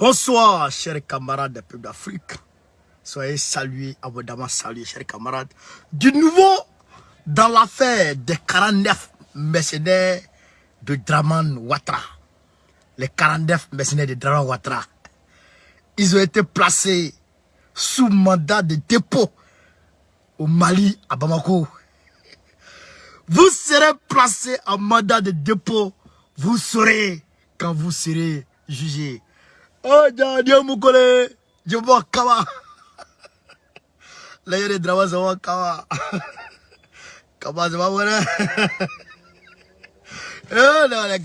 Bonsoir, chers camarades des peuples d'Afrique. Soyez salués, abondamment salués, chers camarades. Du nouveau, dans l'affaire des 49 mercenaires de Draman Ouattara. Les 49 mercenaires de Draman Ouattara. Ils ont été placés sous mandat de dépôt au Mali, à Bamako. Vous serez placés en mandat de dépôt. Vous saurez quand vous serez jugé. Oh, Dieu Moukole, je vois Kawa. Là, il y a je vois Kawa. Kawa,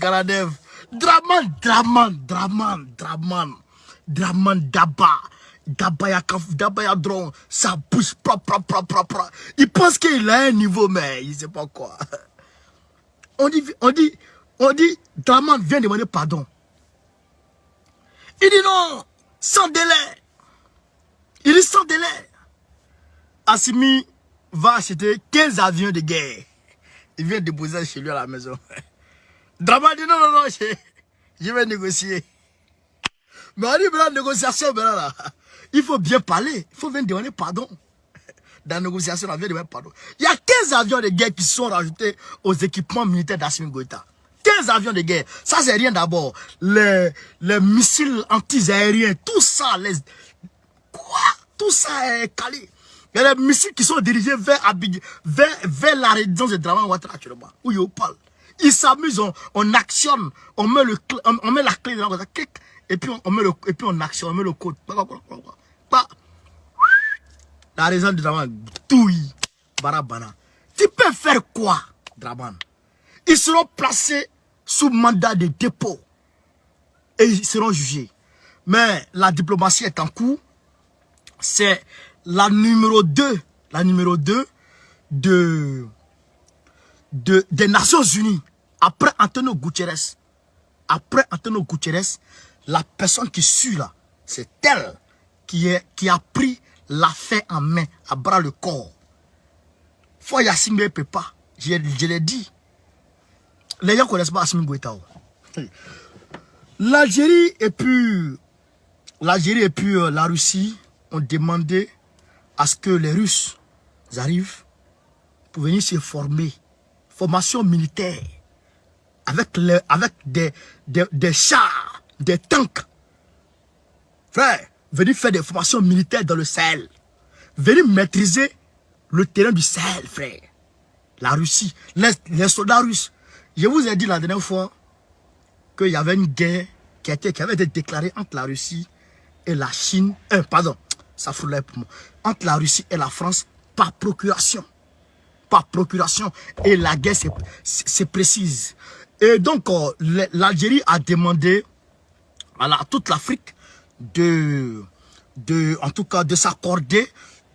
Karadev. Draman, Draman, Draman, Draman. Draman Daba. Daba Yakaf, Daba Yadron. Ça bouge propre, propre, propre. Il pense qu'il a un niveau, mais il sait pas quoi. On dit, on dit, on dit, Draman vient demander pardon. Il dit non, sans délai. Il dit sans délai. Assimi va acheter 15 avions de guerre. Il vient déposer chez lui à la maison. Drama dit non, non, non, je, je vais négocier. Mais on dit maintenant, négociation, il faut bien parler. Il faut venir demander pardon. Dans la négociation, on vient demander pardon. Il y a 15 avions de guerre qui sont rajoutés aux équipements militaires d'Assimi Goïta. 15 avions de guerre. Ça, c'est rien d'abord. Les, les missiles anti-aériens, tout ça, les... Quoi? Tout ça est calé. Il y a des missiles qui sont dirigés vers, vers, vers la résidence de Draman Ouattara actuellement, où il parle. Ils s'amusent, on, on, actionne, on met, le, on, on met la clé dans la et puis on, met le, et puis on actionne, on met le code. La résidence de Draman, touille, barabana. Tu peux faire quoi, Draman Ils seront placés sous mandat de dépôt et ils seront jugés. Mais la diplomatie est en cours. C'est la numéro 2, la numéro 2 de, de, des Nations Unies. Après Antonio Guterres, après Antonio Guterres, la personne qui suit là, c'est elle qui, a pris l'affaire en main, à bras le corps. Ne peut pas. Je, je l'ai dit. Les gens ne connaissent pas Assimi Goïta. L'Algérie et puis l'Algérie et puis la Russie ont demandé à ce que les Russes arrivent pour venir se former. Formation militaire. Avec, avec des, chars, des tanks. Frère, venir faire des formations militaires dans le Sahel. Venir maîtriser le terrain du Sahel, frère. La Russie, les soldats russes. Je vous ai dit la dernière fois qu'il y avait une guerre qui, avait été déclarée entre la Russie et la Chine. Euh, pardon, ça fout pour moi. Entre la Russie et la France par procuration. Par procuration. Et la guerre, c'est précise. Et donc, euh, l'Algérie a demandé à, la, toute l'Afrique de, de, en tout cas, de s'accorder,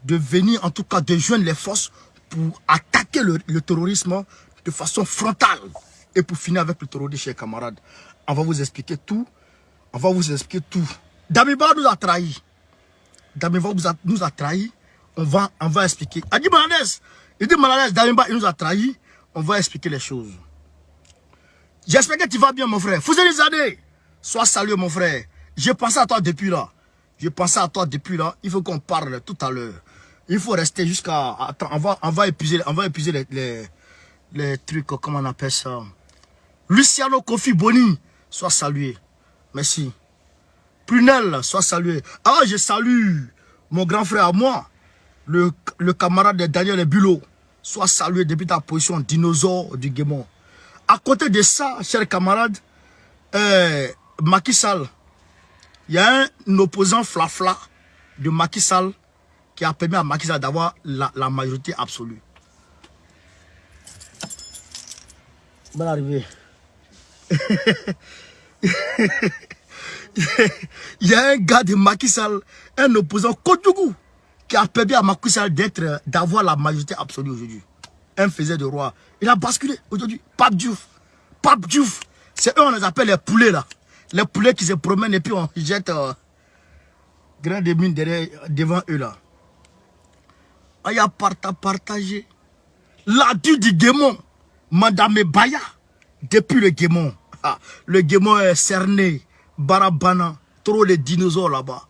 de venir, en tout cas, de joindre les forces pour attaquer le terrorisme de façon frontale. Et pour finir avec le terrorisme, chers camarades, on va vous expliquer tout. On va vous expliquer tout. Damiba nous a trahis. Damiba nous a trahis. On va, on va expliquer. Adi Malanès, il dit Malanès, Damiba, il nous a trahis. On va expliquer les choses. J'espère que tu vas bien, mon frère. Fouzeli Zade, sois salué, mon frère. J'ai pensé à toi depuis là. J'ai pensé à toi depuis là. Il faut qu'on parle tout à l'heure. Il faut rester jusqu'à... On va, on va épuiser, on va épuiser les, les trucs, comment on appelle ça? Luciano Kofi Boni, sois salué. Merci. Prunel, sois salué. Ah, je salue mon grand frère à moi, le, camarade de Daniel Bulot. Sois salué depuis ta position dinosaure du Guémon. À côté de ça, chers camarades, euh, Macky Sall, il y a un opposant flafla de Macky Sall qui a permis à Macky d'avoir la, la majorité absolue. Bonne arrivée. il y a un gars de Macky Sall, un opposant Kodjougou, qui a permis à d'être, d'avoir la majorité absolue aujourd'hui. Un faisait de roi. Il a basculé aujourd'hui. Pape Diouf. Pape Diouf. C'est eux, on les appelle les poulets là. Les poulets qui se promènent et puis on jette euh, grain de mine derrière, devant eux là. Il y a partagé. La du démon, Madame Baya, depuis le Guémon. Ah, le Guémon est cerné, Barabana, trop les dinosaures là-bas.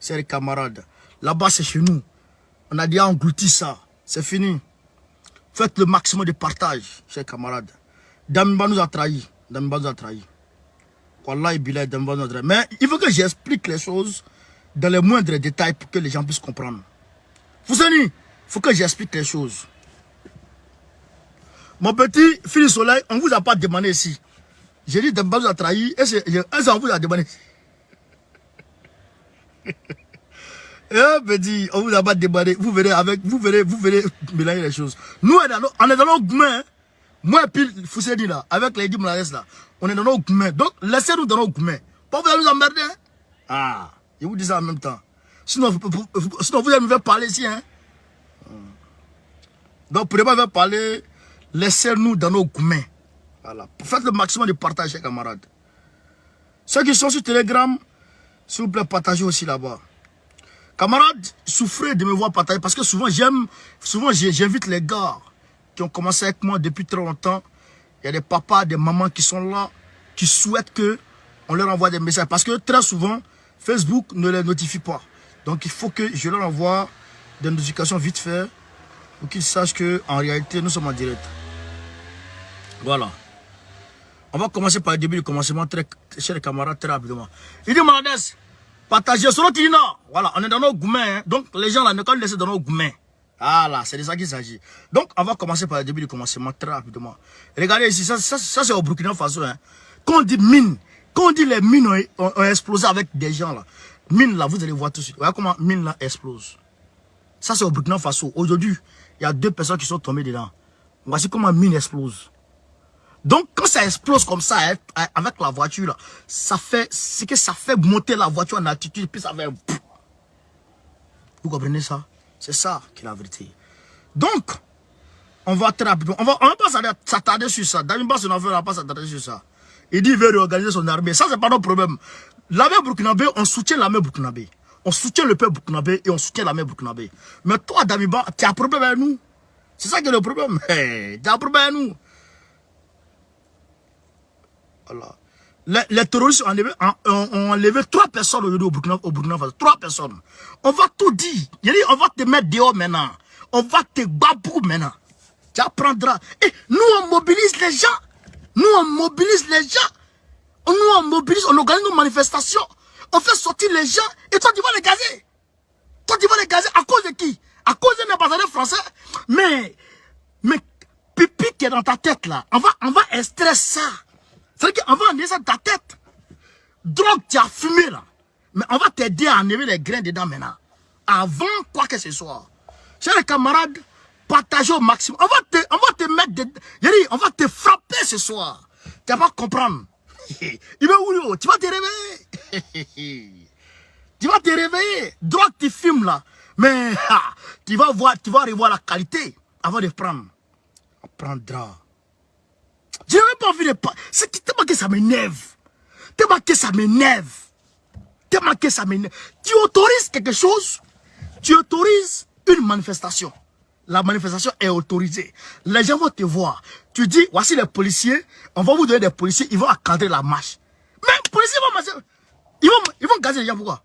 C'est les camarades. Là-bas, c'est chez nous. On a déjà englouti ça. C'est fini. Faites le maximum de partage, chers camarades. Damiba nous a trahis. Damiba nous a trahis. Wallah, Bilal, Damiba nous a trahis. Mais il faut que j'explique les choses dans les moindres détails pour que les gens puissent comprendre. Vous savez, il faut que j'explique les choses. Mon petit fils soleil, on ne vous a pas demandé ici. J'ai dit Damiba nous a trahis. Et c'est on vous a demandé Eh, petit, on vous a pas demandé. Vous verrez avec, vous verrez, vous verrez mélanger les choses. Nous, on est dans nos, gourmets. Moi, puis Foussedi là, avec les Moulares là, on est dans nos gourmets. Donc, laissez-nous dans nos gourmets. Pas vous allez nous emmerder. Hein? Ah, je vous dis ça en même temps. Sinon, vous, sinon vous allez me parler ici. Hein? Donc, pour pas parler, laissez-nous dans nos gourmets. Voilà. Faites le maximum de partage, camarades. Ceux qui sont sur Telegram, s'il vous plaît, partagez aussi là-bas. Camarades, souffrez de me voir partager parce que souvent j'aime, souvent j'invite les gars qui ont commencé avec moi depuis très longtemps. Il y a des papas, des mamans qui sont là, qui souhaitent que on leur envoie des messages. Parce que très souvent, Facebook ne les notifie pas. Donc il faut que je leur envoie des notifications vite fait pour qu'ils sachent qu'en réalité, nous sommes en direct. Voilà. On va commencer par le début du commencement, très, chers camarades, très rapidement. Il dit, Maladès, partagez, selon qui non. Voilà, on est dans nos gourmets. Hein. Donc, les gens là, ne pas laisser dans nos gourmets. Voilà, c'est de ça qu'il s'agit. Donc, on va commencer par le début du commencement, très rapidement. Regardez ici, ça, ça, ça c'est au Burkina Faso. Hein. Quand on dit mine, quand on dit les mines ont, ont, explosé avec des gens là, mine là, vous allez voir tout de suite. Voyez comment mine là explose. Ça, c'est au Burkina Faso. Aujourd'hui, il y a deux personnes qui sont tombées dedans. Voici comment mine explose. Donc, quand ça explose comme ça, hein, avec la voiture, ça fait, c'est que ça fait monter la voiture en altitude, puis ça fait... Vous comprenez ça? C'est ça qui est la vérité. Donc, on va très rapidement, on va, on va pas s'attarder sur ça. Dans une base, on va pas s'attarder sur ça. Il dit qu'il veut réorganiser son armée. Ça, c'est pas notre problème. L'armée burkinabé, on soutient l'armée burkinabé. On soutient le peuple burkinabé et on soutient l'armée burkinabé. Mais toi, Damiba, tu as un problème avec nous. C'est ça qui est le problème. Tu as un problème avec nous. Les, terroristes ont enlevé, ont, trois personnes au Burkina, au Burkina Faso. Trois personnes. On va tout dire. On va te mettre dehors maintenant. On va te babou maintenant. Tu apprendras. Et nous, on mobilise les gens. Nous, on mobilise les gens. Nous, on mobilise, on organise nos manifestations. On fait sortir les gens. Et toi, tu vas les gazer. Toi, tu vas les gazer à cause de qui? À cause d'un ambassadeur français. Mais, mais, pipi qui est dans ta tête là, on va, on va extraire ça. C'est-à-dire qu'on va ça ta tête. Drogue, tu as fumé là. Mais on va t'aider à enlever les grains dedans maintenant. Avant quoi que ce soit. Chers camarades, partagez au maximum. On va te, on va te mettre des... on va te frapper ce soir. Tu vas comprendre. Il va où Tu vas te réveiller. tu vas te réveiller. Drogue, tu fumes là. Mais tu vas voir, tu vas revoir la qualité avant de prendre. On prendra. Je même pas envie de parler. C'est tellement que ça m'énerve. Tellement que ça m'énerve. Tellement que ça m'énerve. Tu autorises quelque chose, tu autorises une manifestation. La manifestation est autorisée. Les gens vont te voir. Tu dis, voici les policiers, on va vous donner des policiers, ils vont accadrer la marche. Mais les policiers vont marcher. Ils vont, ils vont gazer les gens, pourquoi?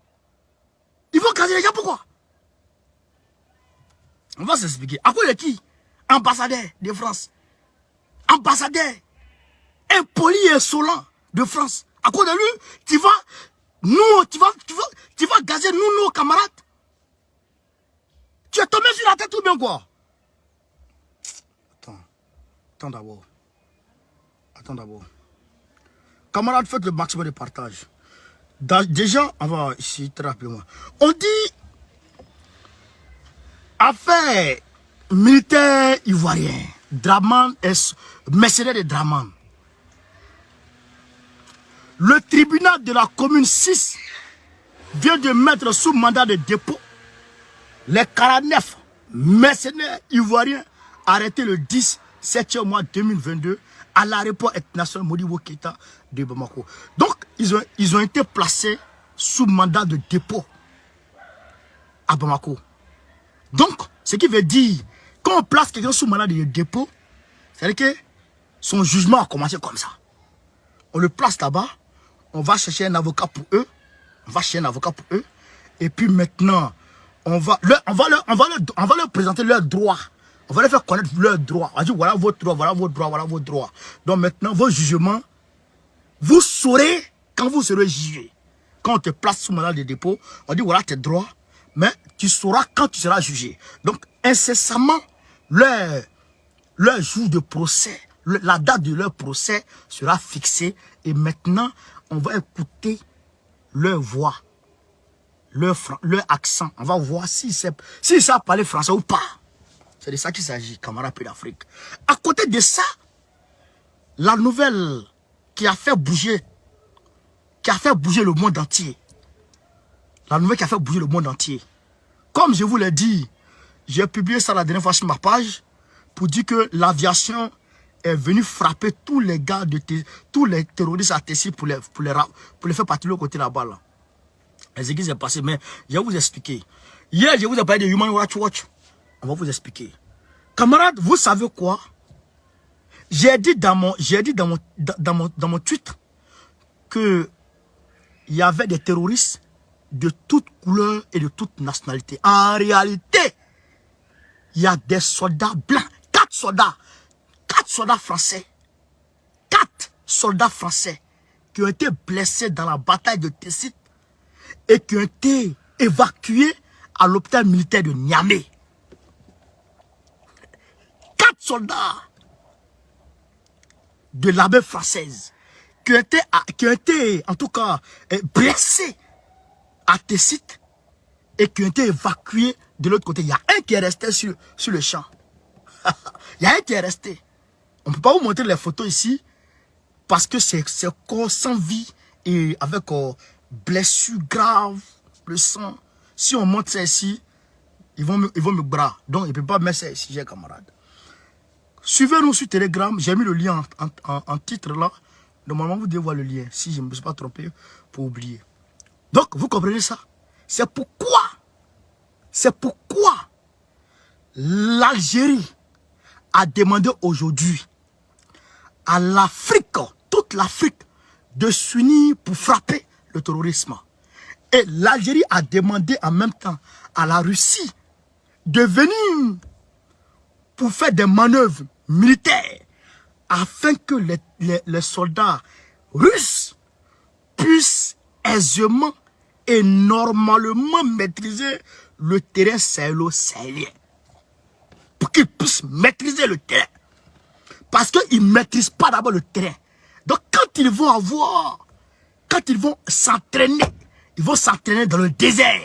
Ils vont gazer les gens, pourquoi? On va s'expliquer. À quoi de qui? Ambassadeur de France. Ambassadeur impoli et insolent de France. À cause de lui, tu vas, nous, tu vas, tu vas, tu vas gazer nous, nos camarades. Tu es tombé sur la tête ou bien quoi? Attends, attends d'abord. Attends d'abord. Camarades, faites le maximum de partage. déjà, on va ici très rapidement. On dit affaire militaire ivoirien. Draman est mercenaire de Draman. Le tribunal de la commune 6 vient de mettre sous mandat de dépôt les 49 mercenaires ivoiriens arrêtés le 10 7 mois 2022 à l'aéroport international Modibo Keita de Bamako. Donc, ils ont, ils ont été placés sous mandat de dépôt à Bamako. Donc, ce qui veut dire, quand on place quelqu'un sous mandat de dépôt, c'est-à-dire que son jugement a commencé comme ça. On le place là-bas, on va chercher un avocat pour eux. On va chercher un avocat pour eux. Et puis maintenant, on va leur, on va leur, on va leur, présenter leurs droits. On va leur faire connaître leurs droits. On va dire voilà votre droit, voilà votre droit, voilà votre droit. Donc maintenant, vos jugements, vous saurez quand vous serez jugé. Quand on te place sous mandat de dépôt, on dit voilà tes droits, mais tu sauras quand tu seras jugé. Donc incessamment, leur, leur jour de procès, la date de leur procès sera fixée. Et maintenant, on va écouter leur voix, leur, accent. On va voir si ça si ça parler français ou pas. C'est de ça qu'il s'agit, camarades d'Afrique. À côté de ça, la nouvelle qui a fait bouger, qui a fait bouger le monde entier. La nouvelle qui a fait bouger le monde entier. Comme je vous l'ai dit, j'ai publié ça la dernière fois sur ma page pour dire que l'aviation est venue frapper tous les gars, de tous les terroristes à Tessie pour les, pour, les, pour les faire partir de côté là-bas. Là. Les églises sont passées, mais je vais vous expliquer. Hier, je vous ai parlé de Human Rights Watch. On va vous expliquer. Camarades, vous savez quoi? J'ai dit dans mon, j'ai dit dans mon, dans mon, dans mon tweet que il y avait des terroristes de toutes couleurs et de toutes nationalités. En réalité, il y a des soldats blancs, quatre soldats, quatre soldats français, quatre soldats français qui ont été blessés dans la bataille de Tessit et qui ont été évacués à l'hôpital militaire de Niamey. Quatre soldats de l'armée française qui ont, été, qui ont été, en tout cas, eh, blessés à Tessit et qui ont été évacués de l'autre côté. Il y a un qui est resté sur, sur le champ. Il y a un qui est resté. On ne peut pas vous montrer les photos ici parce que c'est corps sans vie et avec euh, blessure grave, le sang. Si on monte ça ici, ils vont me, ils vont me bras. Donc, ils ne peuvent pas mettre ça ici, j'ai camarade. Suivez-nous sur Telegram. J'ai mis le lien en, en, titre là. Normalement, vous devez voir le lien. Si je ne me suis pas trompé, pour oublier. Donc, vous comprenez ça? C'est pourquoi, c'est pourquoi l'Algérie a demandé aujourd'hui à l'Afrique, toute l'Afrique, de s'unir pour frapper le terrorisme. Et l'Algérie a demandé en même temps à la Russie de venir pour faire des manœuvres militaires afin que les, soldats russes puissent aisément et normalement maîtriser le terrain sahélo-sahélien. Pour qu'ils puissent maîtriser le terrain. Parce qu'ils ne maîtrisent pas d'abord le terrain. Donc quand ils vont avoir, quand ils vont s'entraîner, ils vont s'entraîner dans le désert,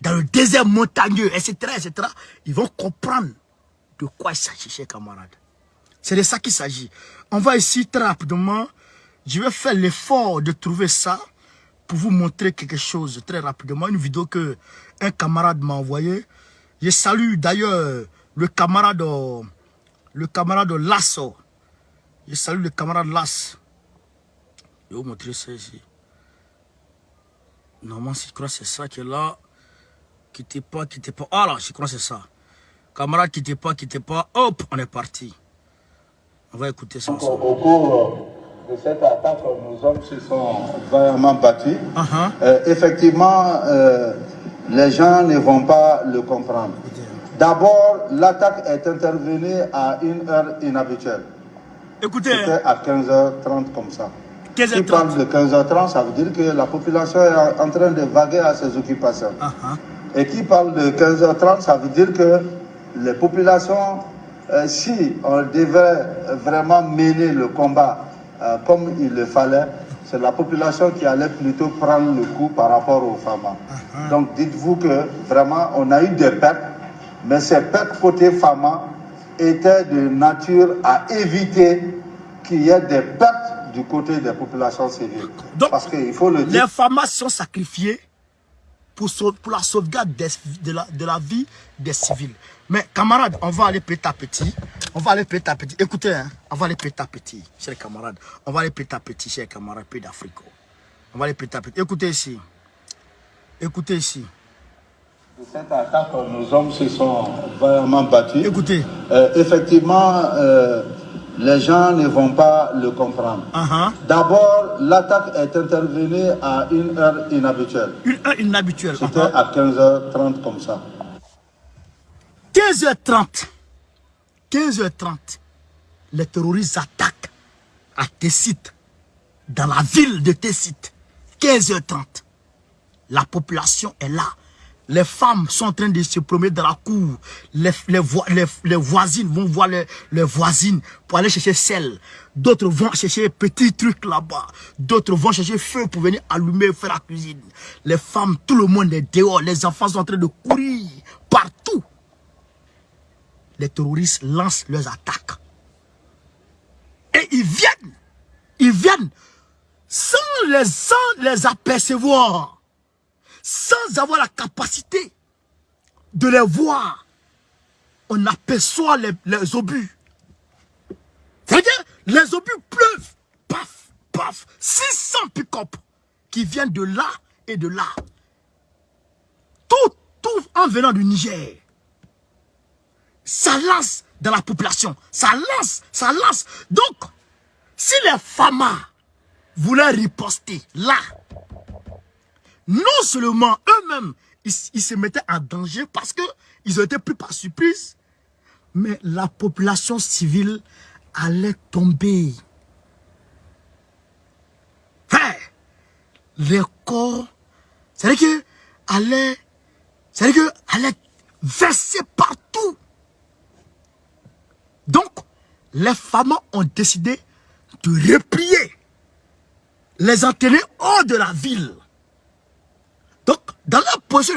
dans le désert montagneux, etc., etc., ils vont comprendre de quoi il s'agit, chers camarades. C'est de ça qu'il s'agit. On va ici très rapidement, je vais faire l'effort de trouver ça pour vous montrer quelque chose très rapidement. Une vidéo que un camarade m'a envoyé. Je salue d'ailleurs le camarade, le camarade Lasso. Je salue le camarade Lass. Je vais vous montrer ça ici. Normalement, je crois que c'est ça qui est là. Quittez pas, quittez pas. Ah là, je crois que c'est ça. Camarade, quittez pas, quittez pas. Hop, on est parti. On va écouter ça. Au de cette attaque, nos hommes se sont vraiment battus. Uh-huh. Euh, effectivement, euh, les gens ne vont pas le comprendre. D'abord, l'attaque est intervenue à une heure inhabituelle. Écoutez. C'était à 15h30 comme ça. 15h30. Qui parle de 15h30, ça veut dire que la population est en train de vaguer à ses occupations. Uh-huh. Et qui parle de 15h30, ça veut dire que les populations, euh, si on devait vraiment mener le combat euh, comme il le fallait, c'est la population qui allait plutôt prendre le coup par rapport aux femmes. Uh-huh. Donc dites-vous que vraiment on a eu des pertes, mais ces pertes côté femmes étaient de nature à éviter qu'il y ait des pertes du côté des populations civiles. Donc, Parce qu'il faut le dire. Les femmes sont sacrifiées pour, pour la sauvegarde de, la, de la vie des civils. Mais camarades, on va aller petit à petit. On va aller petit à petit. Écoutez, hein, on va aller petit à petit, chers camarades. On va aller petit à petit, chers camarades, pays d'Afrique. On va aller petit à petit. Écoutez ici. Écoutez ici. Cette attaque, nos hommes se sont vraiment battus. Écoutez. Euh, effectivement, euh, les gens ne vont pas le comprendre. Uh-huh. D'abord, l'attaque est intervenue à une heure inhabituelle. Une heure inhabituelle. C'était uh-huh. à 15h30 comme ça. 15h30. 15h30. Les terroristes attaquent à Tessit, dans la ville de Tessit. 15h30. La population est là. Les femmes sont en train de se promener dans la cour. Les, les, voisines vont voir les, voisines pour aller chercher sel. D'autres vont chercher petits trucs là-bas. D'autres vont chercher feu pour venir allumer, faire la cuisine. Les femmes, tout le monde est dehors. Les enfants sont en train de courir partout. Les terroristes lancent leurs attaques. Et ils viennent. Ils viennent sans les, sans les apercevoir sans avoir la capacité de les voir, on aperçoit les, obus. C'est-à-dire, les obus pleuvent. Paf, paf. 600 pick-up qui viennent de là et de là. Tout, tout en venant du Niger. Ça lance dans la population. Ça lance, ça lance. Donc, si les FAMA voulaient riposter là, non seulement eux-mêmes, ils, se mettaient en danger parce qu'ils ont été pris par surprise, mais la population civile allait tomber. les corps, c'est-à-dire que allait verser partout. Donc, les femmes ont décidé de replier, les entraîner hors de la ville. Dans la position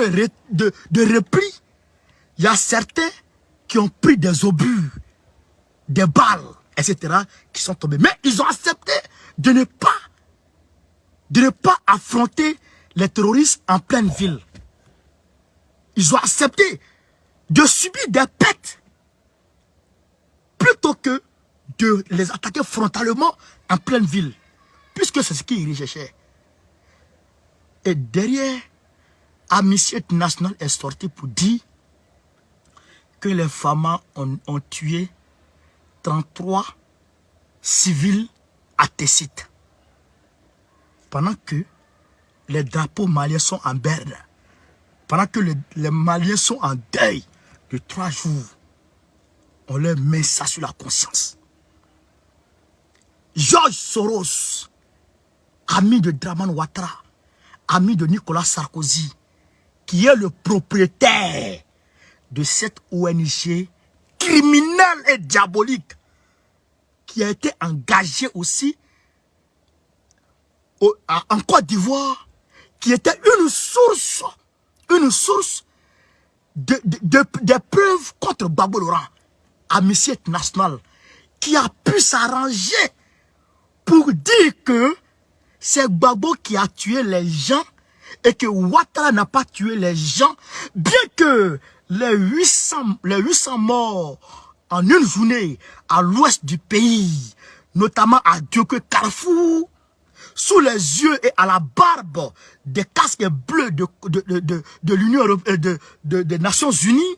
de, de, repli, il y a certains qui ont pris des obus, des balles, etc., qui sont tombés. Mais ils ont accepté de ne pas, de ne pas affronter les terroristes en pleine ville. Ils ont accepté de subir des pètes plutôt que de les attaquer frontalement en pleine ville. Puisque c'est ce qu'ils recherchaient. Et derrière Amnesty International est sorti pour dire que les femmes ont, tué 33 civils à Tessit. Pendant que les drapeaux maliens sont en berne, pendant que les, les Maliens sont en deuil de trois jours, on leur met ça sur la conscience. Georges Soros, ami de Draman Ouattara, ami de Nicolas Sarkozy, qui est le propriétaire de cette ONG criminelle et diabolique qui a été engagée aussi en Côte d'Ivoire, qui était une source, une source de, preuves contre Babo Laurent, Amnesty National, qui a pu s'arranger pour dire que c'est Babo qui a tué les gens et que Ouattara n'a pas tué les gens, bien que les 800, les 800 morts en une journée à l'ouest du pays, notamment à Dioke Carrefour, sous les yeux et à la barbe des casques bleus de, de, de, de l'Union européenne, de, des Nations Unies,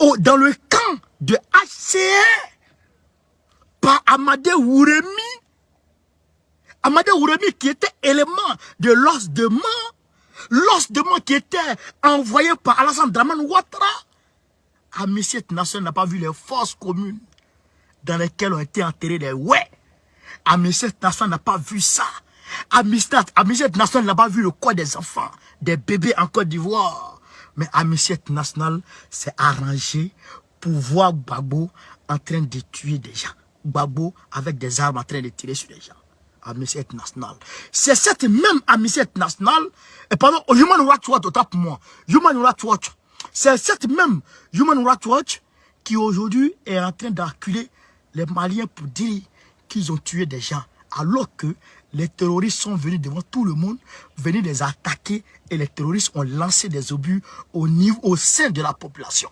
ou dans le camp de HCR, par Amadé Ouremi, Amadé Ouremi qui était élément de l'os de mort, l'os de mort qui était envoyé par Alassane Draman Ouattara, Amnesty International n'a pas vu les forces communes dans lesquelles ont été enterrés les ouais. Amnesty International n'a pas vu ça. Amnesty International n'a pas vu le corps des enfants, des bébés en Côte d'Ivoire. Mais Amnesty International s'est arrangé pour voir Gbagbo en train de tuer des gens. Gbagbo avec des armes en train de tirer sur les gens. Amnesty International. C'est cette même Amnesty International, et pardon, Human Rights Watch, autant pour moi, Human Rights Watch, c'est cette même Human Rights Watch qui aujourd'hui est en train d'acculer les Maliens pour dire qu'ils ont tué des gens, alors que les terroristes sont venus devant tout le monde, venir les attaquer, et les terroristes ont lancé des obus au, niveau, au sein de la population.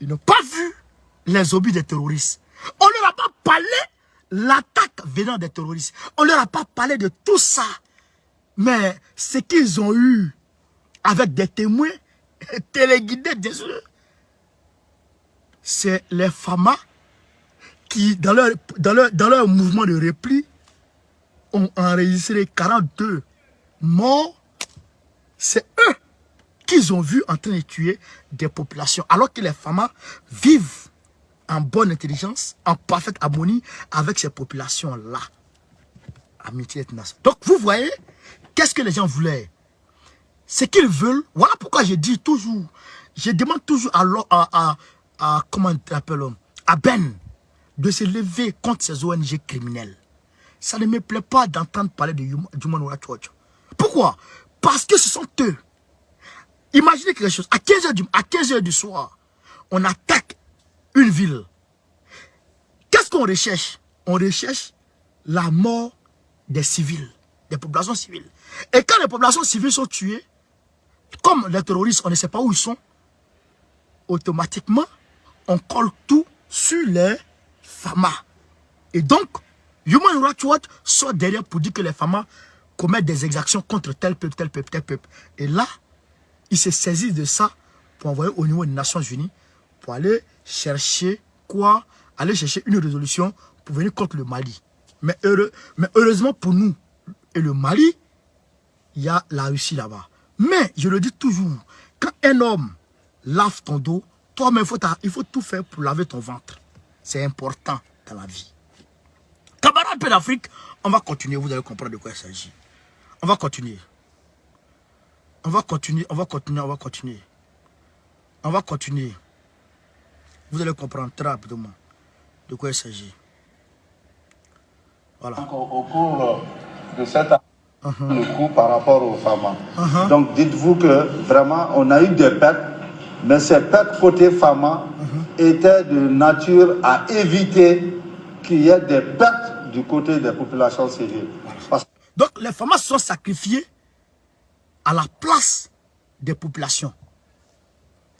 Ils n'ont pas vu les obus des terroristes. On ne leur a pas parlé l'attaque venant des terroristes. On ne leur a pas parlé de tout ça. Mais ce qu'ils ont eu avec des témoins téléguidés, c'est les FAMA qui, dans leur, dans leur, dans leur mouvement de repli, ont enregistré 42 morts, c'est eux qu'ils ont vu en train de tuer des populations, alors que les femmes vivent en bonne intelligence, en parfaite harmonie avec ces populations-là. Amitié Donc, vous voyez, qu'est-ce que les gens voulaient? Ce qu'ils veulent, voilà pourquoi je dis toujours, je demande toujours à, à, à, comment à Ben de se lever contre ces ONG criminelles. Ça ne me plaît pas d'entendre parler de Human Rights Watch. Pourquoi? Parce que ce sont eux. Imaginez quelque chose. À 15h du, à 15 du soir, on attaque une ville. Qu'est-ce qu'on recherche? On recherche la mort des civils, des populations civiles. Et quand les populations civiles sont tuées, comme les terroristes, on ne sait pas où ils sont, automatiquement, on colle tout sur les FAMA. Et donc, Human Rights Watch sort derrière pour dire que les FAMA commettent des exactions contre tel peuple, tel peuple, tel peuple. Et là, ils se saisissent de ça pour envoyer au niveau des Nations Unies aller chercher quoi? Aller chercher une résolution pour venir contre le Mali. Mais, heureux, mais heureusement pour nous et le Mali, il y a la Russie là-bas. Mais, je le dis toujours, quand un homme lave ton dos, toi-même, il faut tout faire pour laver ton ventre. C'est important dans la vie. Camarades d'Afrique, on va continuer, vous allez comprendre de quoi il s'agit. On va continuer. On va continuer, on va continuer, on va continuer. On va continuer. Vous allez comprendre très rapidement de quoi il s'agit. Voilà. au, cours de cette uh-huh. le coup par rapport aux femmes. Uh-huh. Donc dites-vous que vraiment on a eu des pertes, mais ces pertes côté femmes uh-huh. étaient de nature à éviter qu'il y ait des pertes du côté des populations civiles. Donc les femmes sont sacrifiées à la place des populations.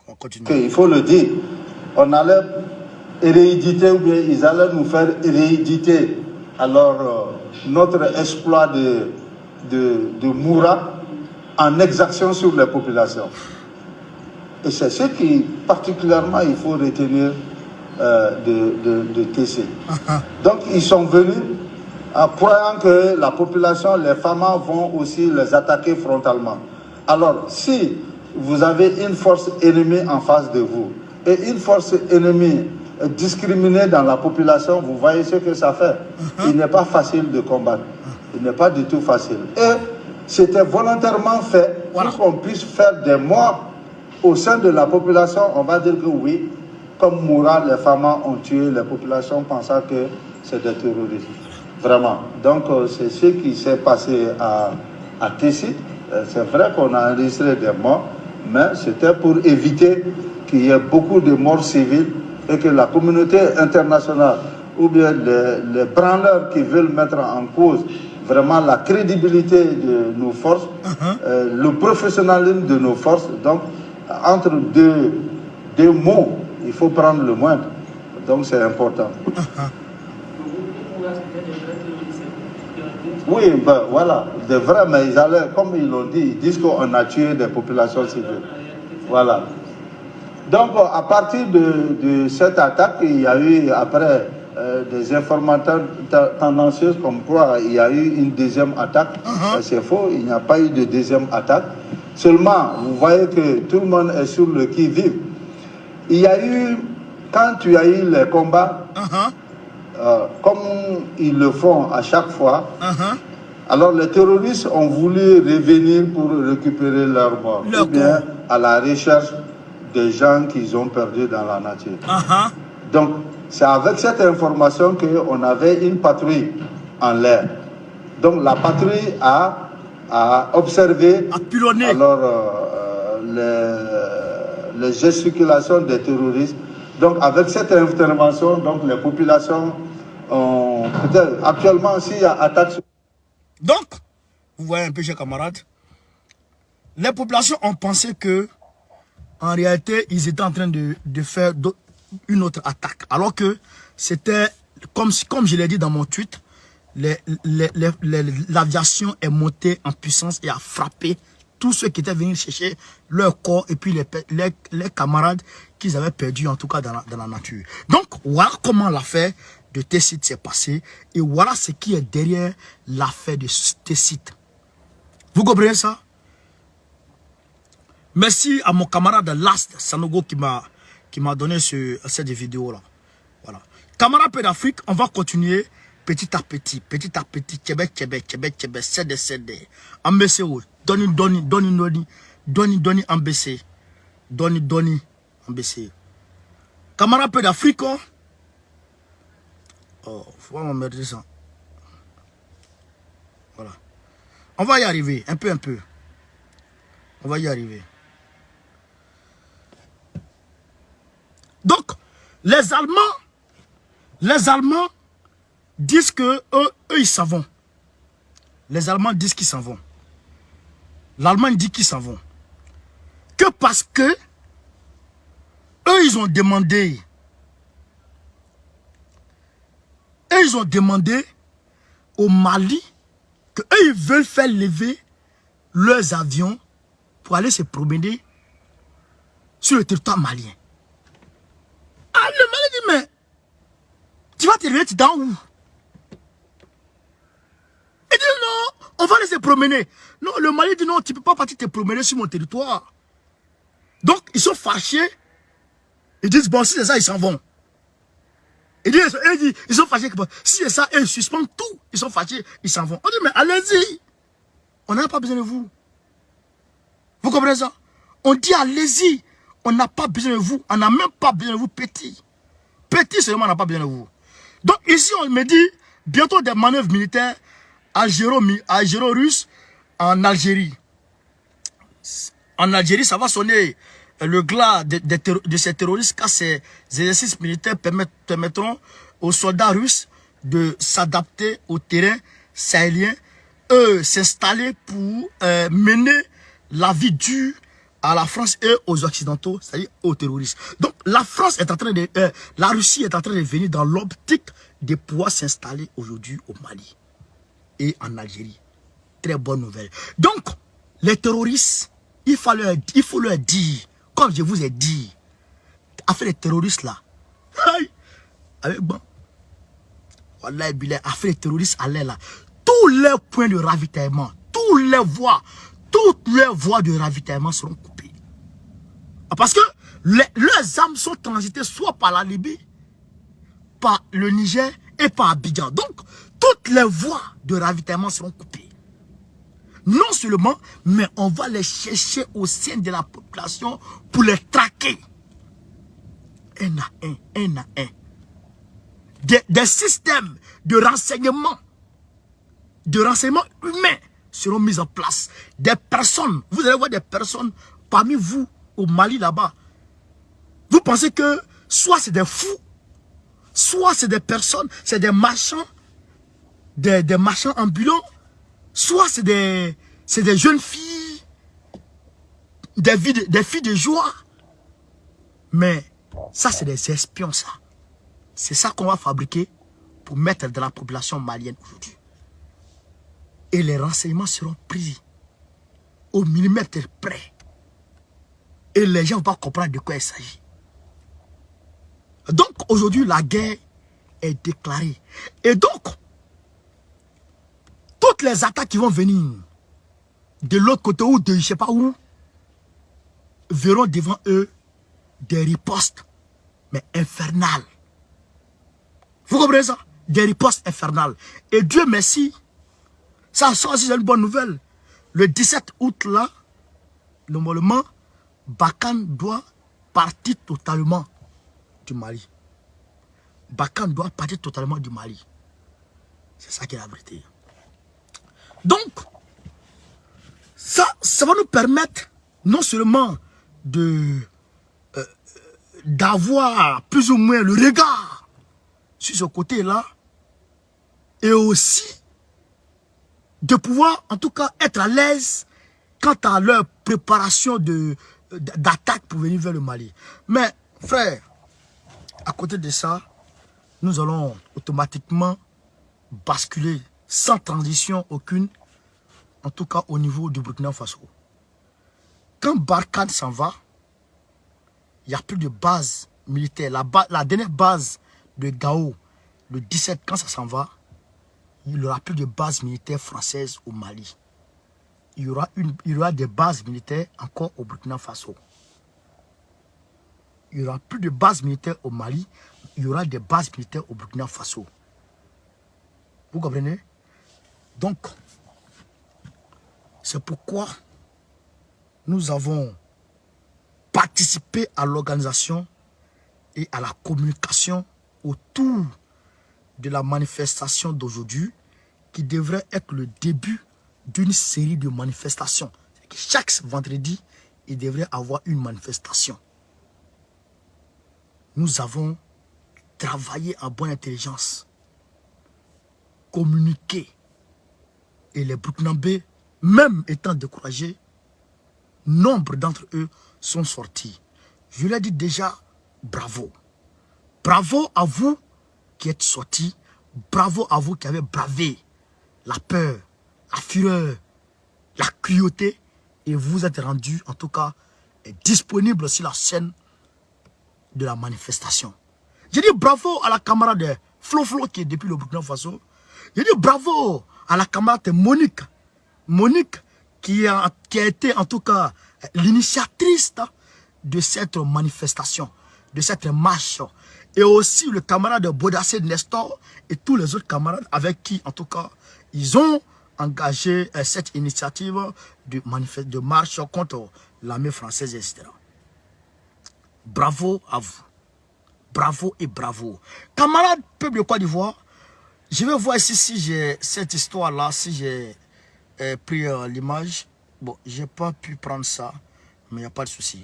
On continue. Il faut le dire. On allait héréditer ou bien ils allaient nous faire héréditer alors euh, notre exploit de, de, de Moura en exaction sur les populations. Et c'est ce qui particulièrement il faut retenir euh, de, de, TC. Donc ils sont venus en croyant que la population, les femmes vont aussi les attaquer frontalement. Alors si vous avez une force ennemie en face de vous et une force ennemie discriminée dans la population, vous voyez ce que ça fait. Uh-huh. Il n'est pas facile de combattre. Il n'est pas du tout facile. Et c'était volontairement fait pour qu'on puisse faire des morts au sein de la population. On va dire que oui, comme Moura, les femmes ont tué les populations pensant que c'est des terroristes. Vraiment. Donc, euh, c'est ce qui s'est passé à, à Tessit. Euh, c'est vrai qu'on a enregistré des morts, mais c'était pour éviter qu'il y ait beaucoup de morts civiles et que la communauté internationale ou bien les, les branleurs qui veulent mettre en cause vraiment la crédibilité de nos forces, uh-huh. euh, le professionnalisme de nos forces. Donc, entre deux, deux mots, il faut prendre le moindre. Donc c'est important. Oui, ben, voilà, de vrai, mais ils allaient, comme ils l'ont dit, ils disent qu'on a tué des populations civiles. Voilà. Donc, à partir de, cette attaque, il y a eu après euh, des informateurs tendancieux comme quoi il y a eu une deuxième attaque. Uh-huh. C'est faux, il n'y a pas eu de deuxième attaque. Seulement, vous voyez que tout le monde est sur le qui-vive. Il y a eu, quand tu as eu les combats, uh-huh. euh, comme ils le font à chaque fois, uh-huh. alors les terroristes ont voulu revenir pour récupérer leur mort, ou bien à la recherche des gens qu'ils ont perdus dans la nature. Uh-huh. Donc, c'est avec cette information qu'on avait une patrouille en l'air. Donc, la patrouille a, a observé alors, euh, les les gesticulations des terroristes. Donc avec cette intervention, donc les populations ont actuellement s'il y a attaque. Donc, vous voyez un peu, chers camarades, les populations ont pensé que en réalité, ils étaient en train de, de faire une autre attaque. Alors que c'était, comme, comme je l'ai dit dans mon tweet, l'aviation est montée en puissance et a frappé tous ceux qui étaient venus chercher leur corps et puis les, les, camarades qu'ils avaient perdus en tout cas dans la, dans la, nature. Donc voilà comment l'affaire de Tessit s'est passé. Et voilà ce qui est derrière l'affaire de Tessit. Vous comprenez ça? Merci à mon camarade Last Sanogo qui m'a donné ce, cette vidéo là. Voilà. Camarade d'Afrique, on va continuer petit à petit, petit à petit, Québec, Québec, Québec, Québec, cédé, cédé. Ambessé, doni, doni, doni, doni, doni, doni, ambessé. Doni, doni, ambessé. Camarade d'Afrique, oh, oh faut pas m'emmerder ça. Voilà. On va y arriver, un peu, un peu. On va y arriver. Donc, les Allemands, les Allemands disent que eux, ils s'en vont. Les Allemands disent qu'ils s'en vont. L'Allemagne dit qu'ils s'en vont. Que parce que eux, ils ont demandé, eux, ils ont demandé au Mali que eux, ils veulent faire lever leurs avions pour aller se promener sur le territoire malien. Ah, le Mali dit, mais tu vas te réveiller, dans où? Il dit, non, on va aller se promener. Non, le Mali dit, non, tu ne peux pas partir te promener sur mon territoire. Donc, ils sont fâchés. Ils disent, bon, si c'est ça, ils s'en vont. Ils disent, ils, ils sont fâchés. Si c'est ça, ils suspendent tout. Ils sont fâchés, ils s'en vont. On dit, mais allez-y. On n'a pas besoin de vous. Vous comprenez ça? On dit, allez-y. On n'a pas besoin de vous. On n'a même pas besoin de vous petit. Petit seulement, on n'a pas besoin de vous. Donc ici, on me dit, bientôt des manœuvres militaires algéro-russes en Algérie. En Algérie, ça va sonner le glas de, de, ces terroristes car ces exercices militaires permettront aux soldats russes de s'adapter au terrain sahélien, eux s'installer pour euh, mener la vie dure à la France et aux Occidentaux, c'est-à-dire aux terroristes. Donc la France est en train de, euh, la Russie est en train de venir dans l'optique de pouvoir s'installer aujourd'hui au Mali et en Algérie. Très bonne nouvelle. Donc les terroristes, il faut leur, dire, comme je vous ai dit, affaire les terroristes là, avec bon, voilà, affaire les terroristes à là, tous les points de ravitaillement, tous les voies, toutes les voies de ravitaillement seront coupées. Parce que leurs âmes sont transitées soit par la Libye, par le Niger et par Abidjan. Donc, toutes les voies de ravitaillement seront coupées. Non seulement, mais on va les chercher au sein de la population pour les traquer. Un à un, un à un. Des, des systèmes de renseignement, de renseignement humain seront mises en place. Des personnes, vous allez voir des personnes parmi vous au Mali là-bas. Vous pensez que soit c'est des fous, soit c'est des personnes, c'est des marchands, des, des marchands ambulants, soit c'est des, des jeunes filles, des, filles, des filles de joie. Mais ça, c'est des espions, ça. C'est ça qu'on va fabriquer pour mettre dans la population malienne aujourd'hui et les renseignements seront pris au millimètre près. Et les gens vont comprendre de quoi il s'agit. Donc aujourd'hui, la guerre est déclarée. Et donc, toutes les attaques qui vont venir de l'autre côté ou de je ne sais pas où, verront devant eux des ripostes, mais infernales. Vous comprenez ça? Des ripostes infernales. Et Dieu merci, ça, ça c'est une bonne nouvelle. Le 17 août, là, normalement, Bakan doit partir totalement du Mali. Bakan doit partir totalement du Mali. C'est ça qui est la vérité. Donc, ça, va nous permettre non seulement de euh, d'avoir plus ou moins le regard sur ce côté-là, et aussi de pouvoir en tout cas être à l'aise quant à leur préparation d'attaque pour venir vers le Mali. Mais frère, à côté de ça, nous allons automatiquement basculer sans transition aucune, en tout cas au niveau du Burkina Faso. Quand Barkhane s'en va, il n'y a plus de base militaire. La, la dernière base de Gao le 17, quand ça s'en va, il n'y aura plus de base militaire française au Mali. Il y, aura une, il y aura des bases militaires encore au Burkina Faso. Il n'y aura plus de bases militaires au Mali, il y aura des bases militaires au Burkina Faso. Vous comprenez? Donc, c'est pourquoi nous avons participé à l'organisation et à la communication autour de la manifestation d'aujourd'hui qui devrait être le début d'une série de manifestations. Chaque vendredi, il devrait avoir une manifestation. Nous avons travaillé en bonne intelligence, communiqué. Et les Burkinabés, même étant découragés, nombre d'entre eux sont sortis. Je l'ai dit déjà, bravo. Bravo à vous qui êtes sortis. Bravo à vous qui avez bravé la peur, la fureur, la cruauté. Et vous êtes rendus, en tout cas, disponible sur la scène de la manifestation. Je dis bravo à la camarade Flo Flo qui est depuis le Burkina Faso. Je dis bravo à la camarade Monique. Monique qui a, qui a été en tout cas l'initiatrice de cette manifestation, de cette marche. Et aussi le camarade Bodassé Nestor et tous les autres camarades avec qui en tout cas ils ont engagé euh, cette initiative de, de marche contre l'armée française, etc. Bravo à vous. Bravo et bravo. Camarades peuple de Côte d'Ivoire, je vais voir ici si j'ai cette histoire-là, si j'ai euh, pris euh, l'image. Bon, j'ai pas pu prendre ça, mais il n'y a pas de souci.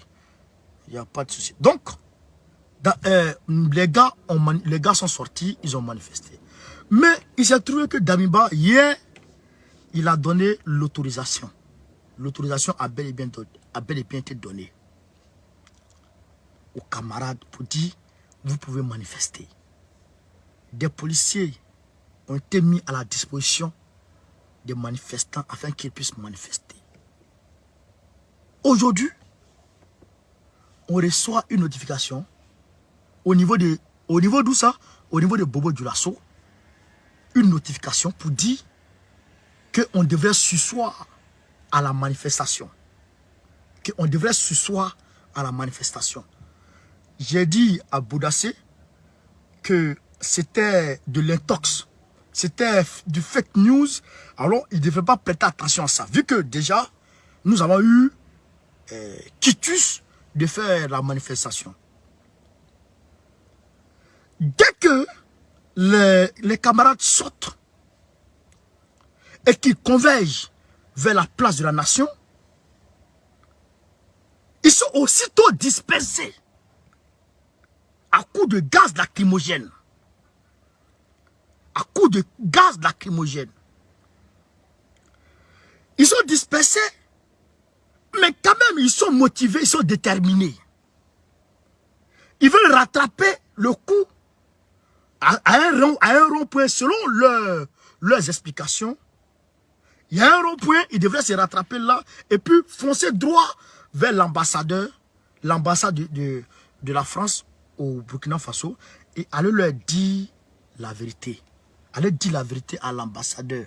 Il n'y a pas de souci. Donc, les, gars ont les gars sont sortis, ils ont manifesté. Mais il s'est trouvé que Damiba, hier, il a donné l'autorisation. L'autorisation a, bel et bien, a bel et bien été donnée aux camarades pour dire, vous pouvez manifester. Des policiers ont été mis à la disposition des manifestants afin qu'ils puissent manifester. Aujourd'hui, on reçoit une notification au niveau de, au niveau d'où ça? Au niveau de Bobo Dulasso, une notification pour dire qu'on devrait sussoir à la manifestation. Qu'on devrait sussoir à la manifestation. J'ai dit à Boudassé que c'était de l'intox. C'était du fake news. Alors, il ne devrait pas prêter attention à ça. Vu que déjà, nous avons eu euh, quitus de faire la manifestation. Dès que les, les camarades sortent et qu'ils convergent vers la place de la nation, ils sont aussitôt dispersés à coup de gaz lacrymogène. À coup de gaz lacrymogène. Ils sont dispersés, mais quand même ils sont motivés, ils sont déterminés. Ils veulent rattraper le coup à, un rond-point selon leurs explications. Il y a un rond-point, ils devraient se rattraper là et puis foncer droit vers l'ambassadeur, l'ambassade de, de, la France au Burkina Faso et aller leur dire la vérité. Aller dire la vérité à l'ambassadeur.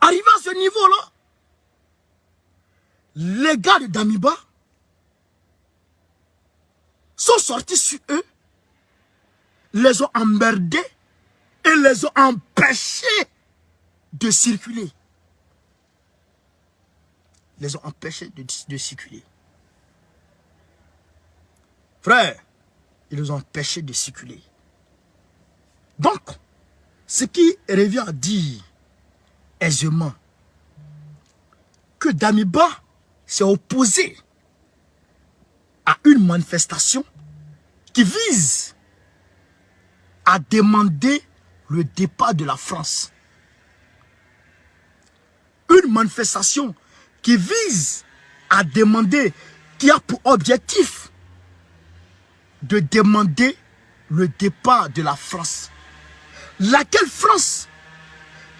Arrivé à ce niveau-là, les gars de Damiba sont sortis sur eux, les ont emmerdés et les ont empêchés de circuler. Les ont empêchés de, de circuler. Frère, ils nous ont empêchés de circuler. Donc, ce qui revient à dire aisément que Damiba s'est opposé à une manifestation qui vise à demander le départ de la France. Une manifestation qui vise à demander, qui a pour objectif de demander le départ de la France. Laquelle France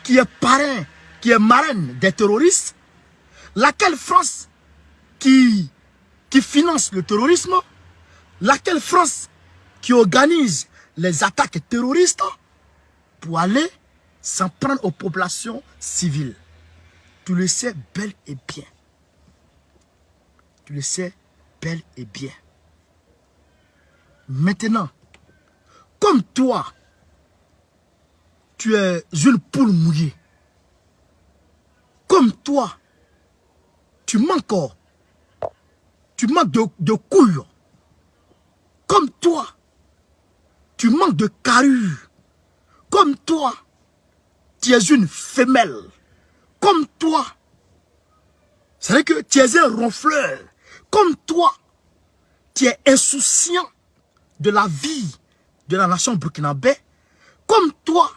qui est parrain, qui est marraine des terroristes? Laquelle France qui, qui finance le terrorisme? Laquelle France qui organise les attaques terroristes pour aller s'en prendre aux populations civiles? Tu le sais bel et bien. Tu le sais bel et bien. Maintenant, comme toi, tu es une poule mouillée. Comme toi, tu manques, tu manques de, de. Comme toi, tu manques de carrure. Comme toi, tu es une femelle. Comme toi, c'est vrai que tu es un ronfleur. Comme toi, tu es insouciant de la vie de la nation burkinabé. Comme toi,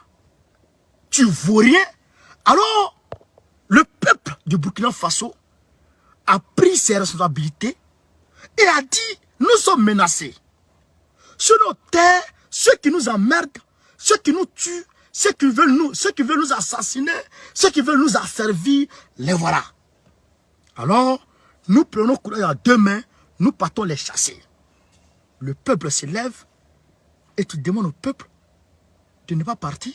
tu vaux rien. Alors, le peuple du Burkina Faso a pris ses responsabilités et a dit, nous sommes menacés. Sur nos terres, ceux qui nous emmerdent, ceux qui nous tuent, ceux qui veulent nous, assassiner, ceux qui veulent nous asservir, les voilà. Alors, nous prenons courage à deux mains, nous partons les chasser. Le peuple s'élève et tu demandes au peuple de ne pas partir.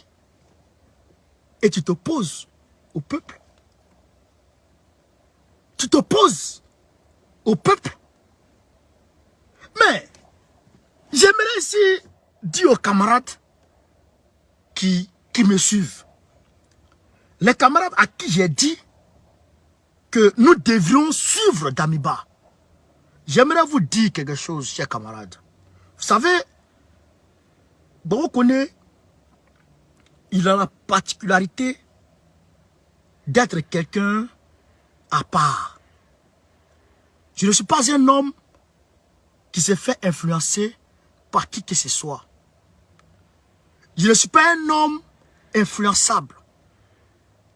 Et tu t'opposes au peuple. Tu t'opposes au peuple. Mais, j'aimerais ici dire aux camarades qui, me suivent, les camarades à qui j'ai dit que nous devrions suivre Damiba. J'aimerais vous dire quelque chose, chers camarades. Vous savez, connaît, il a la particularité d'être quelqu'un à part. Je ne suis pas un homme qui se fait influencer par qui que ce soit. Je ne suis pas un homme influençable.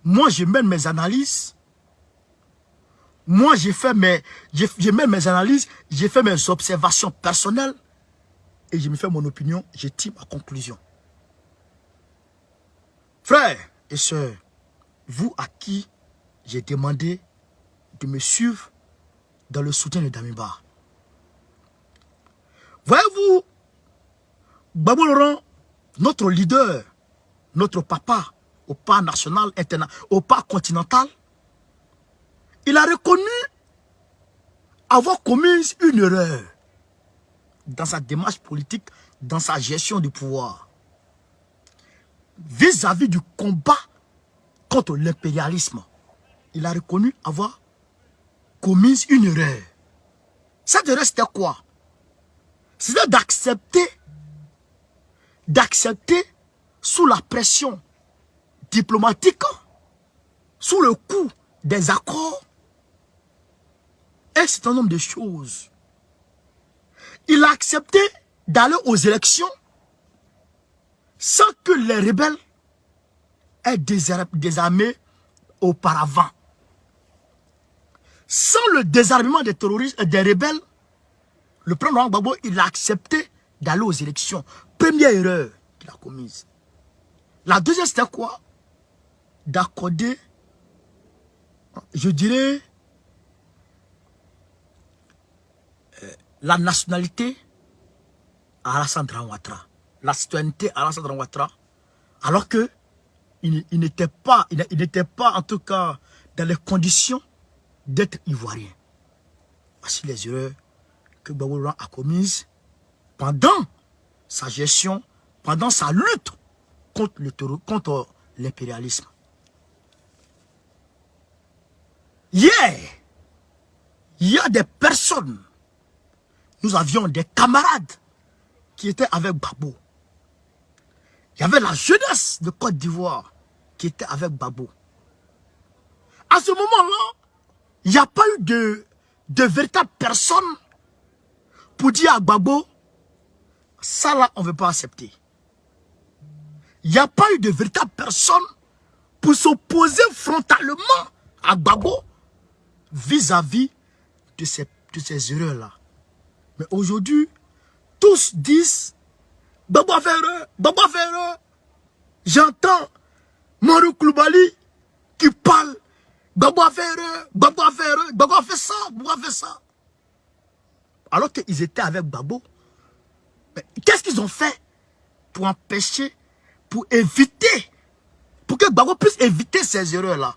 Moi, je mène mes analyses. Moi, j'ai fait mes, je mène mes analyses, j'ai fait mes observations personnelles et je me fais mon opinion, je tire ma conclusion. Frères et sœurs, vous à qui j'ai demandé de me suivre dans le soutien de Damiba. Voyez-vous, Babou Laurent, notre leader, notre papa au pas national, au pas continental, il a reconnu avoir commis une erreur dans sa démarche politique, dans sa gestion du pouvoir, vis-à-vis du combat contre l'impérialisme, il a reconnu avoir commis une erreur. Cette erreur, c'était quoi? C'était d'accepter, d'accepter sous la pression diplomatique, sous le coup des accords, un certain nombre de choses il a accepté d'aller aux élections sans que les rebelles aient désarmé auparavant. Sans le désarmement des terroristes, et des rebelles, le président Gbagbo, il a accepté d'aller aux élections. Première erreur qu'il a commise. La deuxième, c'était quoi? D'accorder, je dirais, la nationalité à Alassane Ouattara, la citoyenneté à Alassane Ouattara, alors que il, n'était pas, il, n'était pas en tout cas dans les conditions d'être ivoirien. Voici les erreurs que Baboulan a commises pendant sa gestion, pendant sa lutte contre l'impérialisme. Hier, il y a des personnes nous avions des camarades qui étaient avec Babo. Il y avait la jeunesse de Côte d'Ivoire qui était avec Babo. À ce moment-là, il n'y a pas eu de, de véritable personne pour dire à Babo, ça là, on ne veut pas accepter. Il n'y a pas eu de véritable personne pour s'opposer frontalement à Babo vis-à-vis de ces, de ces erreurs-là. Mais aujourd'hui, tous disent Baba Ferre, Baba Ferre. J'entends Marou Kloubali qui parle Baba Ferre, Baba Ferre, Baba fait ça, Baba fait ça. Alors qu'ils étaient avec Babo. Qu'est-ce qu'ils ont fait pour empêcher, pour éviter, pour que Gbagbo puisse éviter ces erreurs-là?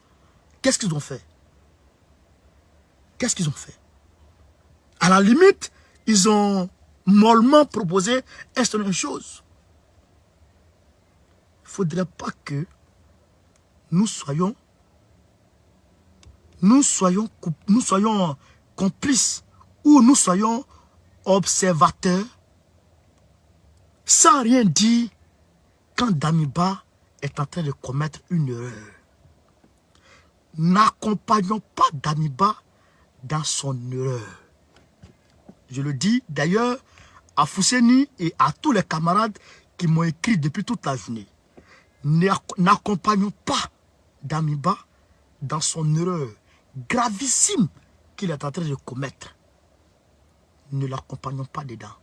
Qu'est-ce qu'ils ont fait? Qu'est-ce qu'ils ont fait? À la limite, ils ont mollement proposé une chose. Il ne faudrait pas que nous soyons nous soyons, nous soyons complices ou nous soyons observateurs sans rien dire quand Damiba est en train de commettre une erreur. N'accompagnons pas Damiba dans son erreur. Je le dis d'ailleurs à Fousseni et à tous les camarades qui m'ont écrit depuis toute la journée. N'accompagnons pas Damiba dans son erreur gravissime qu'il est en train de commettre. Ne l'accompagnons pas dedans.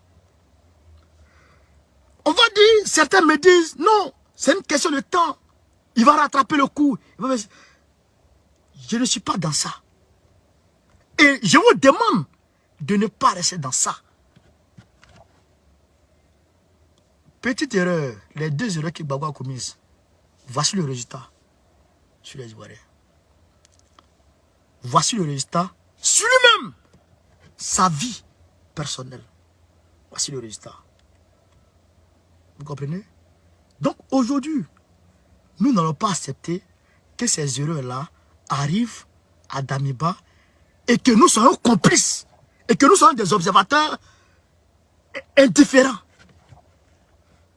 On va dire, certains me disent, non, c'est une question de temps. Il va rattraper le coup. Je ne suis pas dans ça. Et je vous demande de ne pas rester dans ça. Petite erreur, les deux erreurs que Baba a commises. Voici le résultat sur les Ivoiriens. Voici le résultat sur lui-même. Sa vie personnelle. Voici le résultat. Vous comprenez? Donc aujourd'hui, nous n'allons pas accepter que ces erreurs-là arrivent à Damiba et que nous soyons complices et que nous soyons des observateurs indifférents.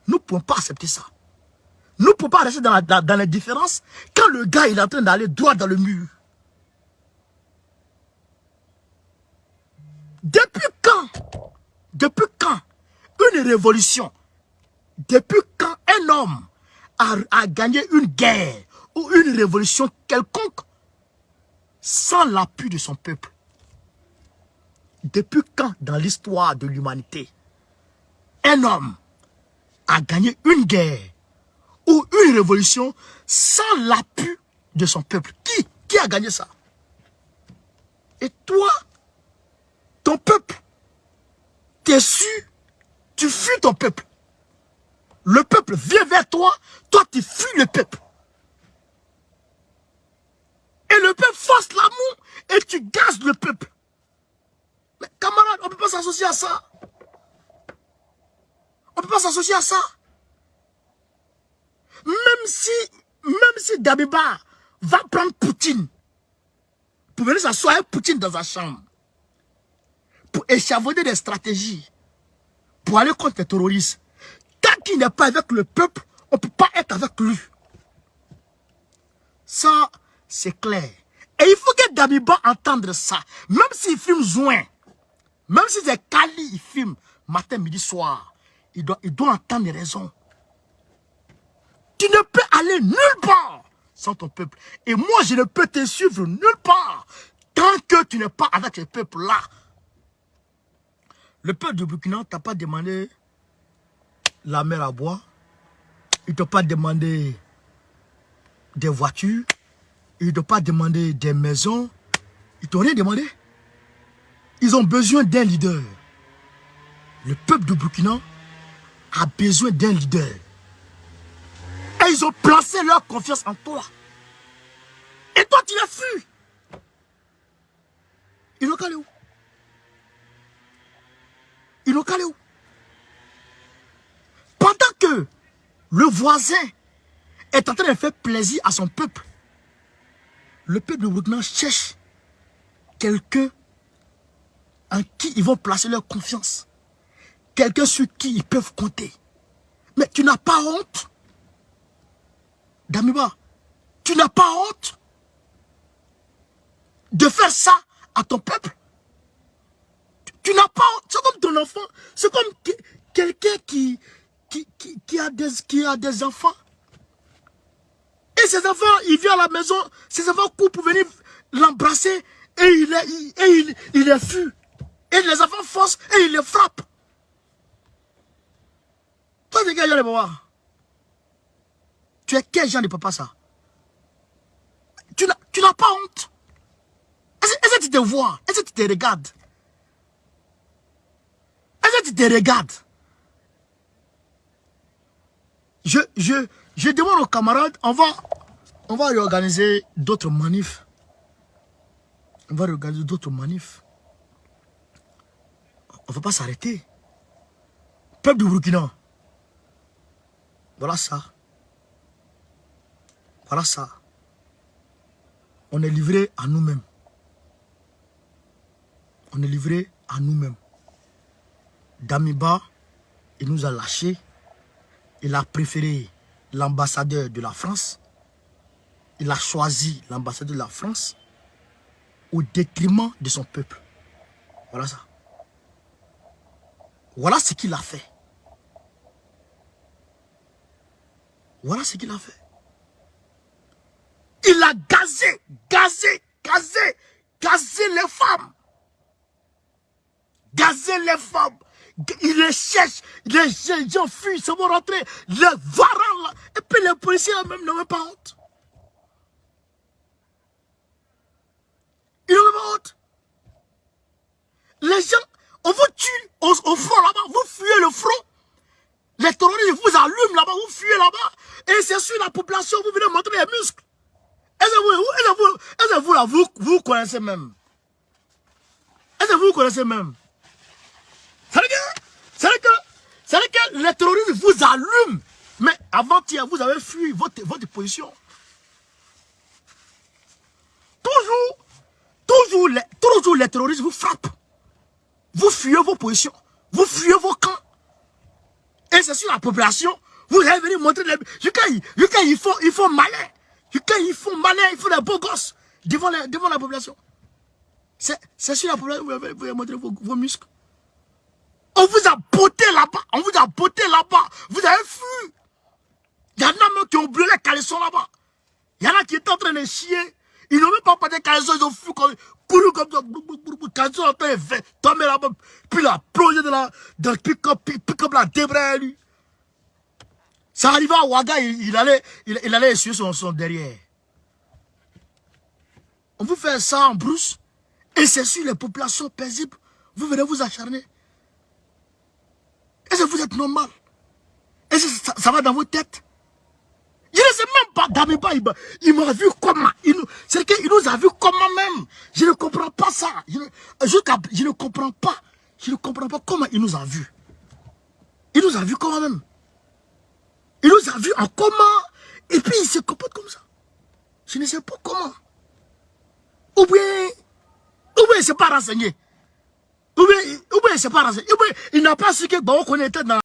Nous ne pouvons pas accepter ça. Nous ne pouvons pas rester dans, la, dans l'indifférence quand le gars est en train d'aller droit dans le mur. Depuis quand Depuis quand Une révolution. Depuis quand un homme a, gagné une guerre ou une révolution quelconque sans l'appui de son peuple? Depuis quand dans l'histoire de l'humanité un homme a gagné une guerre ou une révolution sans l'appui de son peuple? Qui a gagné ça? Et toi, ton peuple. T'es su, tu fuis ton peuple? Le peuple vient vers toi, toi tu fuis le peuple. Et le peuple force l'amour et tu gazes le peuple. Mais camarade, on ne peut pas s'associer à ça. On ne peut pas s'associer à ça. Même si, même si Dabiba va prendre Poutine, pour venir s'asseoir avec Poutine dans sa chambre, pour échafauder des stratégies, pour aller contre les terroristes. Qu'il n'est pas avec le peuple, on ne peut pas être avec lui. Ça, c'est clair. Et il faut que Damiba entende ça. Même s'il filme Zouin, même si c'est Kali, il filme matin, midi, soir, il doit, il doit entendre les raisons. Tu ne peux aller nulle part sans ton peuple. Et moi, je ne peux te suivre nulle part tant que tu n'es pas avec ce peuple-là. Le peuple du Burkina t'a pas demandé la mer à boire. Il t'a pas demandé des voitures. Il t'a pas demandé des maisons. Ils t'ont rien demandé. Ils ont besoin d'un leader. Le peuple du Burkina a besoin d'un leader. Et ils ont placé leur confiance en toi. Et toi, tu l'as fui. Ils ont calé où? Il est calé où? Pendant que le voisin est en train de faire plaisir à son peuple, le peuple de Burkina cherche quelqu'un en qui ils vont placer leur confiance. Quelqu'un sur qui ils peuvent compter. Mais tu n'as pas honte? Damiba, tu n'as pas honte de faire ça à ton peuple? Tu n'as pas... C'est comme ton enfant. C'est comme quelqu'un qui, a des, qui a des enfants. Et ses enfants, il vient à la maison, ses enfants courent pour venir l'embrasser et il est, il, et il, il. Et les enfants forcent et il les frappe. Toi, tu es quel genre de papa? Tu es quel genre de papa ça? Tu n'as pas honte? Est-ce que tu te vois? Est-ce que tu te regardes? Est-ce que tu te regardes? Je, je, je demande aux camarades, on va, on va réorganiser d'autres manifs. On va réorganiser d'autres manifs. On ne va pas s'arrêter. Peuple du Burkina. Voilà ça. Voilà ça. On est livré à nous-mêmes. On est livré à nous-mêmes. Damiba, il nous a lâchés. Il a préféré l'ambassadeur de la France. Il a choisi l'ambassadeur de la France au détriment de son peuple. Voilà ça. Voilà ce qu'il a fait. Voilà ce qu'il a fait. Il a gazé, gazé, gazé, gazé les femmes. Gazé les femmes. Il les cherche. Les gens fuient, ils vont rentrer. Les varans là. Et puis les policiers même n'ont même pas honte. Ils n'ont même pas honte. Les gens, on vous tue au, front là-bas. Vous fuyez le front. Les terroristes vous allument là-bas. Vous fuyez là-bas. Et c'est sur la population, vous venez montrer les muscles. Est-ce que vous, là, vous, vous connaissez même? Est-ce que vous connaissez même? C'est que, que, les terroristes vous allument. Mais avant-hier, vous avez fui votre, votre position. Toujours, toujours les, toujours les terroristes vous frappent. Vous fuyez vos positions. Vous fuyez vos camps. Et c'est sur la population. Vous allez venir montrer les... Jusqu'à il faut, il faut malin. Quand ils font malin, ils font des beaux gosses devant devant la population. C'est sur la population que vous avez montré vos, muscles. On vous a botté là-bas. On vous a botté là-bas. Vous avez fui. Il y en a même qui ont brûlé les caleçons là-bas. Il y en a qui étaient en train de chier. Ils n'ont même pas porté les caleçons. Ils ont fui comme, couru comme ça. Caleçons en train de tomber là-bas. Puis la plongé de la, de pick-up, pick-up la débraye lui. Ça arrivait à Ouaga, il, allait, il, allait essuyer son, son derrière. On vous fait ça en brousse, et c'est sur les populations paisibles, vous venez vous acharner. Est-ce que vous êtes normal? Est-ce que ça, va dans vos têtes? Je ne sais même pas, Damiba, il, m'a vu comment? C'est qu'il nous a vu comment même? Je ne comprends pas ça. Je ne, je ne comprends pas. Je ne comprends pas comment il nous a vu. Il nous a vu comment même? Il nous a vus en comment? Et puis il se comporte comme ça. Je ne sais pas comment. Ou bien, ou bien il ne s'est pas renseigné. Ou bien, ou bien il s'est pas renseigné. Ou bien il n'a pas su que Bao était dans